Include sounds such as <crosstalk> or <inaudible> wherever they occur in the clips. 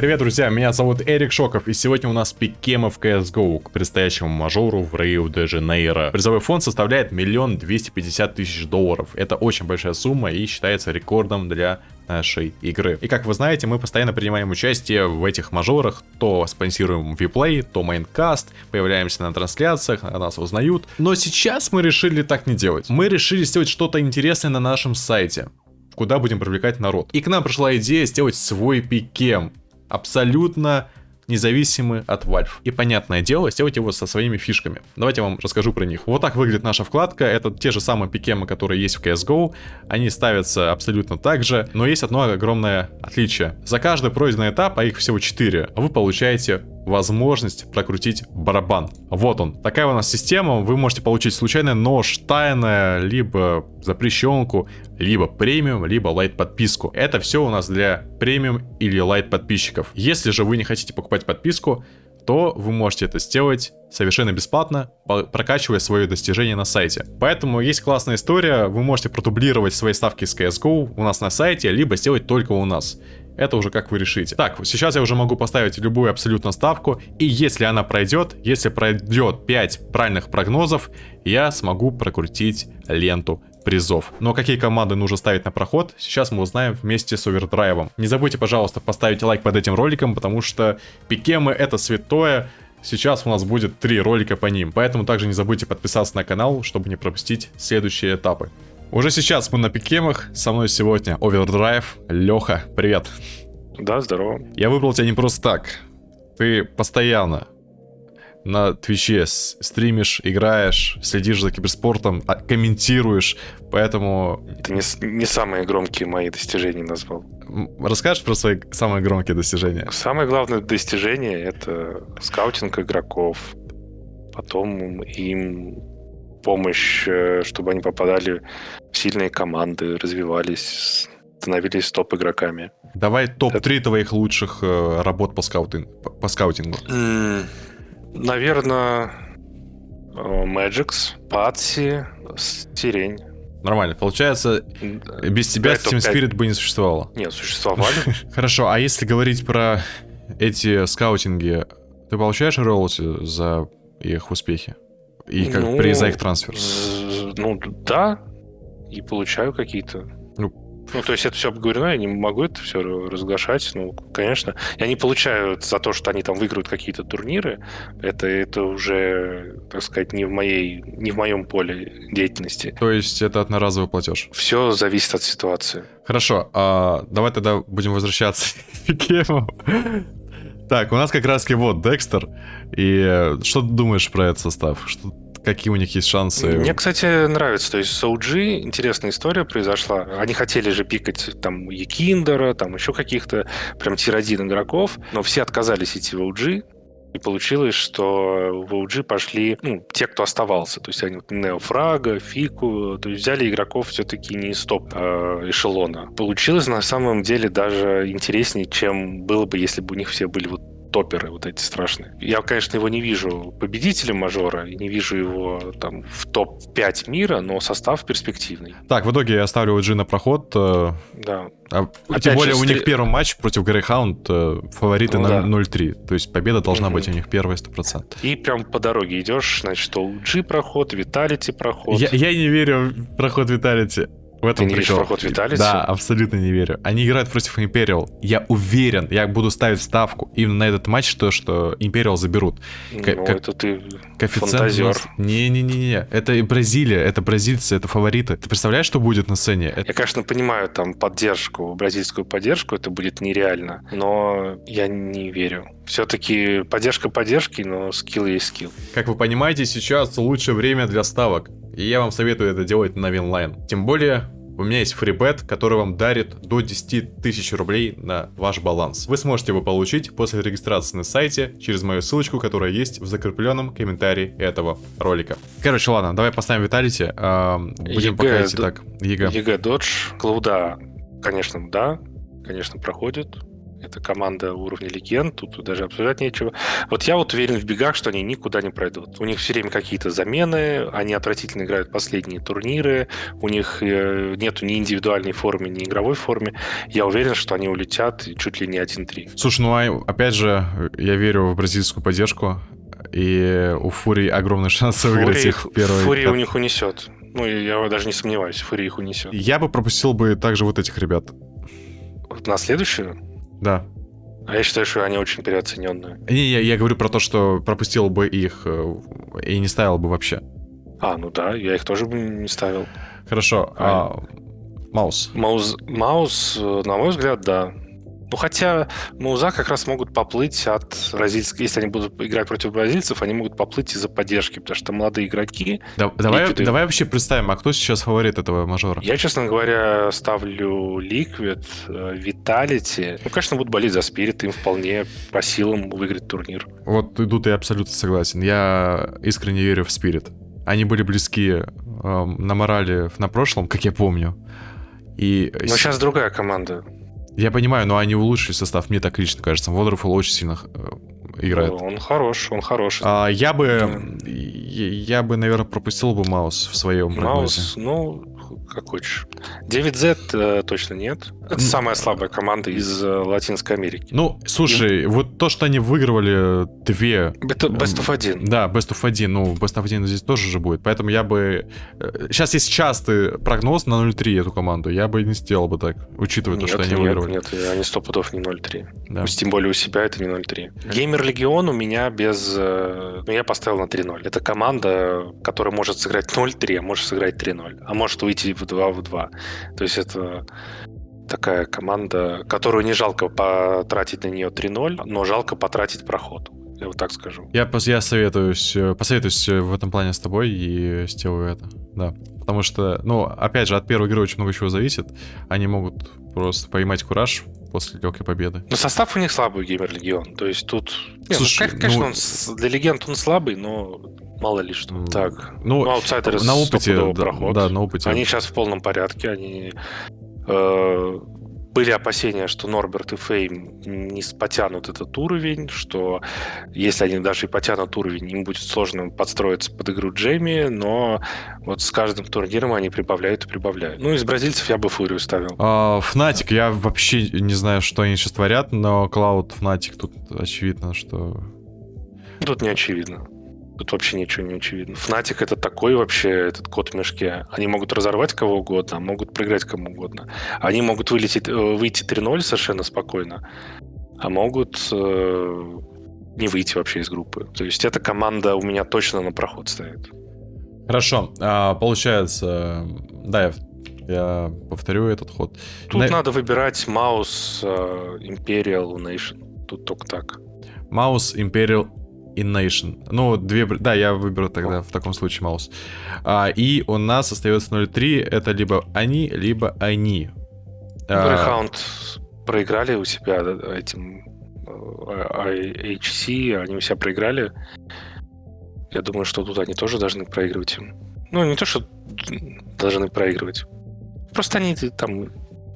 Привет, друзья, меня зовут Эрик Шоков, и сегодня у нас пикемы в CSGO к предстоящему мажору в Рио-де-Жанейро. Призовой фонд составляет миллион двести пятьдесят тысяч долларов. Это очень большая сумма и считается рекордом для нашей игры. И как вы знаете, мы постоянно принимаем участие в этих мажорах, то спонсируем виплей, то майнкаст, появляемся на трансляциях, нас узнают. Но сейчас мы решили так не делать. Мы решили сделать что-то интересное на нашем сайте куда будем привлекать народ. И к нам пришла идея сделать свой пикем абсолютно независимы от Valve. И понятное дело, сделать его со своими фишками. Давайте я вам расскажу про них. Вот так выглядит наша вкладка. Это те же самые пикемы, которые есть в CSGO. Они ставятся абсолютно так же, но есть одно огромное отличие. За каждый пройденный этап, а их всего 4, вы получаете возможность прокрутить барабан. Вот он. Такая у нас система. Вы можете получить случайно нож, тайное, либо запрещенку, либо премиум, либо лайт подписку. Это все у нас для премиум или лайт подписчиков. Если же вы не хотите покупать подписку, то вы можете это сделать совершенно бесплатно, прокачивая свои достижения на сайте. Поэтому есть классная история, вы можете продублировать свои ставки с CSGO у нас на сайте, либо сделать только у нас. Это уже как вы решите. Так, сейчас я уже могу поставить любую абсолютно ставку. И если она пройдет, если пройдет 5 правильных прогнозов, я смогу прокрутить ленту призов. Но какие команды нужно ставить на проход, сейчас мы узнаем вместе с овердрайвом. Не забудьте, пожалуйста, поставить лайк под этим роликом, потому что пикемы это святое. Сейчас у нас будет три ролика по ним, поэтому также не забудьте подписаться на канал, чтобы не пропустить следующие этапы. Уже сейчас мы на пикемах. Со мной сегодня Овердрайв. Леха, привет. Да, здорово. Я выбрал тебя не просто так. Ты постоянно на Твиче стримишь, играешь, следишь за киберспортом, а, комментируешь, поэтому... Ты не, не самые громкие мои достижения назвал. Расскажешь про свои самые громкие достижения? Самое главное достижение — это скаутинг игроков. Потом им помощь, э, чтобы они попадали в сильные команды, развивались, становились топ-игроками. Давай топ-3 Это... твоих лучших э, работ по, скаутинг, по скаутингу. Mm, наверное, э, Magix, Патси, Сирень. Нормально. Получается, без тебя Team Spirit бы не существовало. Нет, существовали. <laughs> Хорошо, а если говорить про эти скаутинги, ты получаешь роялти за их успехи? И как ну, при за их трансфер? Ну, да. И получаю какие-то. Ну, ну, то есть это все обговорено, я не могу это все разглашать. Ну, конечно. Я не получаю за то, что они там выиграют какие-то турниры. Это, это уже, так сказать, не в, моей, не в моем поле деятельности. То есть это одноразовый платеж? Все зависит от ситуации. Хорошо. А, давай тогда будем возвращаться <laughs> к гейму. Так, у нас как раз вот Декстер. И э, что ты думаешь про этот состав? Что, какие у них есть шансы? Мне, кстати, нравится. То есть с OG интересная история произошла. Они хотели же пикать там Якиндера, там еще каких-то прям тир-1 игроков, но все отказались идти в OG. И получилось, что в OG пошли ну, те, кто оставался. То есть они вот Неофрага, Фику, то есть взяли игроков все-таки не из топ э, эшелона. Получилось на самом деле даже интереснее, чем было бы, если бы у них все были вот топеры вот эти страшные. Я, конечно, его не вижу победителем мажора, не вижу его там в топ-5 мира, но состав перспективный. Так, в итоге я оставлю OG на проход. Э, да. А, тем более же, у них первый матч против Грейхаунд э, фавориты ну, на да. 0-3. То есть победа должна угу. быть у них первая 100%. И прям по дороге идешь, значит, OG проход, Виталити проход. Я, я не верю в проход Виталити. В этом Ты не прикол. проход Виталиса? Да, абсолютно не верю. Они играют против Империал. Я уверен, я буду ставить ставку именно на этот матч, то, что Империал заберут. Ну, К- это ты фантазер. Не-не-не, это и Бразилия, это бразильцы, это фавориты. Ты представляешь, что будет на сцене? Это... Я, конечно, понимаю там поддержку, бразильскую поддержку, это будет нереально, но я не верю. Все-таки поддержка поддержки, но skill есть skill. Как вы понимаете, сейчас лучшее время для ставок. И я вам советую это делать на Winline. Тем более, у меня есть фрибет, который вам дарит до 10 тысяч рублей на ваш баланс. Вы сможете его получить после регистрации на сайте через мою ссылочку, которая есть в закрепленном комментарии этого ролика. Короче, ладно, давай поставим Vitality. Э, будем пока идти так. ЕГЭ. ЕГЭ Додж. Клауда, конечно, да. Конечно, проходит. Это команда уровня легенд, тут даже обсуждать нечего. Вот я вот уверен в бегах, что они никуда не пройдут. У них все время какие-то замены, они отвратительно играют последние турниры, у них э, нету ни индивидуальной формы, ни игровой формы. Я уверен, что они улетят чуть ли не 1-3. Слушай, ну а опять же, я верю в бразильскую поддержку, и у Фури огромный шанс выиграть их в первый Фури у них унесет. Ну, я даже не сомневаюсь, Фури их унесет. Я бы пропустил бы также вот этих ребят. На следующую? Да. А я считаю, что они очень переоцененные. Не, я, я говорю про то, что пропустил бы их э, и не ставил бы вообще. А, ну да, я их тоже бы не ставил. Хорошо. А, а Маус. Маус, Маус, э, на мой взгляд, да. Ну, хотя Мауза как раз могут поплыть от бразильских... Если они будут играть против бразильцев, они могут поплыть из-за поддержки, потому что молодые игроки... Да, давай, Liquid... давай вообще представим, а кто сейчас фаворит этого мажора? Я, честно говоря, ставлю Liquid, э, Vitality. Ну, конечно, будут болеть за Спирит, им вполне по силам выиграть турнир. Вот тут я абсолютно согласен. Я искренне верю в Спирит. Они были близки э, на морали на прошлом, как я помню. И... Но сейчас другая команда. Я понимаю, но они улучшили состав, мне так лично кажется. Wonderful очень сильно э, играет. Он хорош, он хорош. А, я бы, да. я, бы, наверное, пропустил бы Маус в своем Маус, прогнозе. ну, как хочешь. 9Z э, точно нет. Это самая слабая команда из э, Латинской Америки. Ну, слушай, И... вот то, что они выигрывали две... Это Best of 1. Да, Best of 1. Ну, Best of 1 здесь тоже же будет. Поэтому я бы... Сейчас э, есть частый прогноз на 0-3 эту команду. Я бы не сделал бы так, учитывая нет, то, что они нет, выигрывали. Нет, они сто пудов не 0-3. Да. Тем более у себя это не 0-3. Геймер Легион у меня без... Э, ну, я поставил на 3-0. Это команда, которая может сыграть 0-3, а может сыграть 3-0. А может выйти в 2 в 2. То есть это такая команда, которую не жалко потратить на нее 3-0, но жалко потратить проход. Я вот так скажу. Я, я советуюсь, э, посоветуюсь э, в этом плане с тобой и сделаю это. Да. Потому что, ну, опять же, от первой игры очень много чего зависит. Они могут просто поймать кураж после легкой победы. Но состав у них слабый, Геймер Легион. То есть тут... Ну, Слушай, ну, конечно, ну... он для легенд он слабый, но мало ли что. Так, ну, ну аутсайдеры на опыте, да, проход. да, на опыте. Они сейчас в полном порядке, они были опасения, что Норберт и Фейм не потянут этот уровень, что если они даже и потянут уровень, им будет сложно подстроиться под игру Джейми, но вот с каждым турниром они прибавляют и прибавляют. Ну, из бразильцев я бы Фурию ставил. А, Fnatic, я вообще не знаю, что они сейчас творят, но Cloud Fnatic тут очевидно, что... Тут не очевидно. Тут вообще ничего не очевидно. Fnatic это такой вообще, этот кот в мешке. Они могут разорвать кого угодно, могут проиграть кому угодно. Они могут вылететь, э, выйти 3-0 совершенно спокойно, а могут э, не выйти вообще из группы. То есть эта команда у меня точно на проход стоит. Хорошо. А, получается, да, я я повторю этот ход. Тут на... надо выбирать Маус, Imperial, Nation. Тут только так. Маус, Imperial, in Nation. Ну, две... Да, я выберу тогда в таком случае маус. А, и у нас остается 0.3. Это либо они, либо они. Greyhound а... проиграли у себя этим HC, они у себя проиграли. Я думаю, что тут они тоже должны проигрывать им. Ну, не то, что должны проигрывать. Просто они там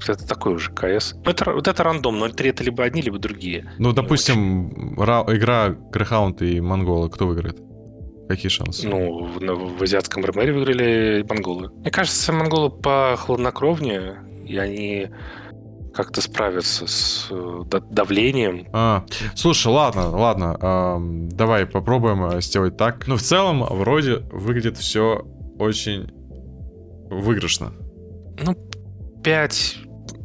это такой уже КС. Ну, это, вот это рандом, 0-3 это либо одни, либо другие. Ну, допустим, ра- игра Грехаунд и Монголы, кто выиграет? Какие шансы? Ну, в, в азиатском РМР выиграли монголы. Мне кажется, монголы по хладнокровнее, и они как-то справятся с э, давлением. А, слушай, ладно, ладно, э, давай попробуем э, сделать так. Ну, в целом, вроде выглядит все очень выигрышно. Ну, 5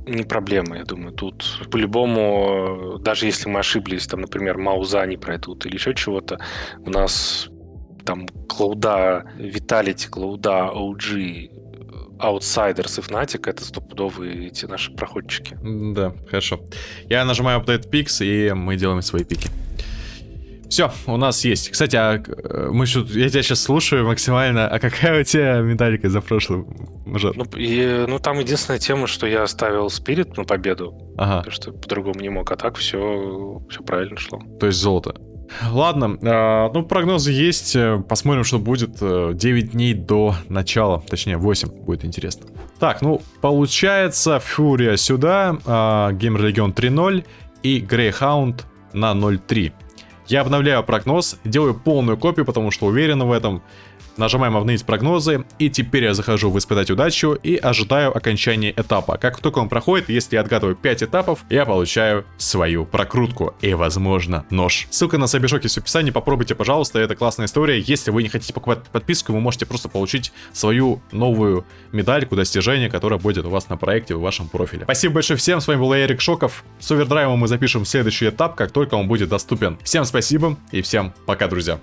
не проблема, я думаю. Тут по-любому, даже если мы ошиблись, там, например, Мауза не пройдут или еще чего-то, у нас там Клауда, Виталити, Клауда, OG, Outsiders и Fnatic это стопудовые эти наши проходчики. Да, хорошо. Я нажимаю Update Picks, и мы делаем свои пики. Все, у нас есть. Кстати, а э, мы что, я тебя сейчас слушаю максимально. А какая у тебя медалька за прошлый мажор? Ну, и, ну, там единственная тема, что я ставил спирит на победу. Ага. Потому что по-другому не мог. А так все, все правильно шло. То есть золото. Ладно, э, ну прогнозы есть, посмотрим, что будет 9 дней до начала, точнее 8, будет интересно. Так, ну получается Фурия сюда, э, Геймер Легион 3-0, и Greyhound на 0.3. Я обновляю прогноз, делаю полную копию, потому что уверен в этом. Нажимаем обновить прогнозы, и теперь я захожу в испытать удачу и ожидаю окончания этапа. Как только он проходит, если я отгадываю 5 этапов, я получаю свою прокрутку и, возможно, нож. Ссылка на Сабишок есть в описании, попробуйте, пожалуйста, это классная история. Если вы не хотите покупать подписку, вы можете просто получить свою новую медальку достижения, которая будет у вас на проекте, в вашем профиле. Спасибо большое всем, с вами был Эрик Шоков. С овердрайвом мы запишем следующий этап, как только он будет доступен. Всем спасибо и всем пока, друзья.